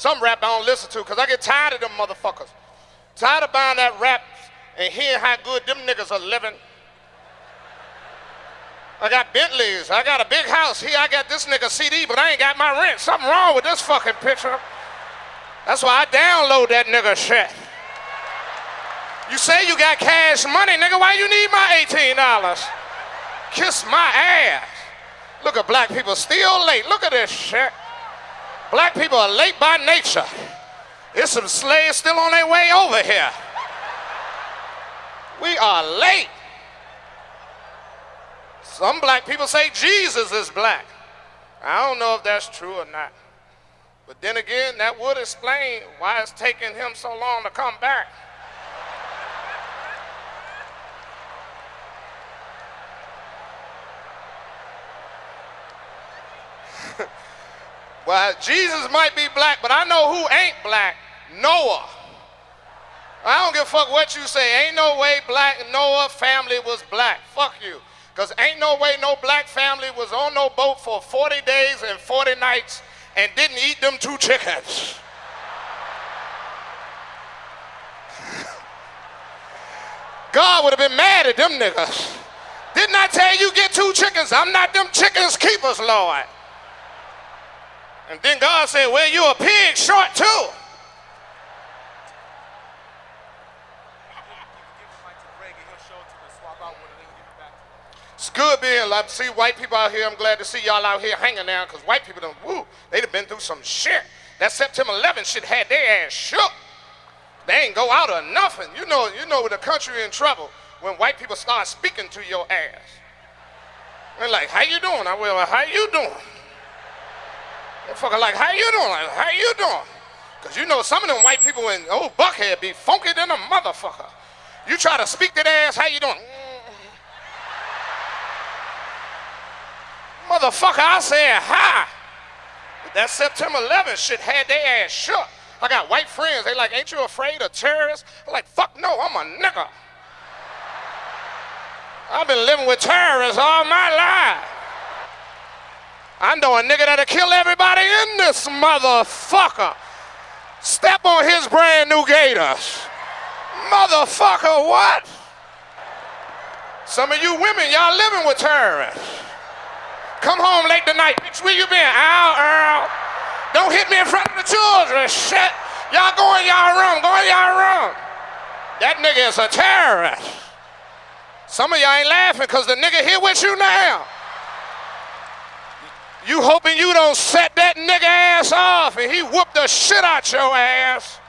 Some rap I don't listen to because I get tired of them motherfuckers. Tired of buying that rap and hearing how good them niggas are living. I got Bentleys. I got a big house. Here I got this nigga CD, but I ain't got my rent. Something wrong with this fucking picture. That's why I download that nigga shit. You say you got cash money, nigga. Why you need my $18? Kiss my ass. Look at black people still late. Look at this shit. Black people are late by nature. There's some slaves still on their way over here. We are late. Some black people say Jesus is black. I don't know if that's true or not. But then again, that would explain why it's taking him so long to come back. Well, Jesus might be black, but I know who ain't black Noah. I don't give a fuck what you say. Ain't no way black Noah family was black. Fuck you. Because ain't no way no black family was on no boat for 40 days and 40 nights and didn't eat them two chickens. God would have been mad at them niggas. Didn't I tell you get two chickens? I'm not them chickens keepers, Lord. And then God said, well, you a pig short too. It's good being like see white people out here. I'm glad to see y'all out here hanging now because white people done woo. They'd have been through some shit. That September 11th shit had their ass shook. They ain't go out or nothing. You know, you know the country in trouble when white people start speaking to your ass. They're like, how you doing? I will, how you doing? Motherfucker like, how you doing? Like, how you doing? Because you know some of them white people in old Buckhead be funky than a motherfucker. You try to speak to their ass, how you doing? Mm. Motherfucker, I said hi. But that September 11th shit had their ass shook. I got white friends. They like, ain't you afraid of terrorists? I'm like, fuck no, I'm a nigga. I've been living with terrorists all my. I know a nigga that'll kill everybody in this motherfucker. Step on his brand new gators. Motherfucker, what? Some of you women, y'all living with terrorists. Come home late tonight. Bitch, where you been? Ow, Earl. Don't hit me in front of the children. Shit. Y'all go in y'all room. Go in y'all room. That nigga is a terrorist. Some of y'all ain't laughing because the nigga here with you now. You hoping you don't set that nigga ass off and he whoop the shit out your ass.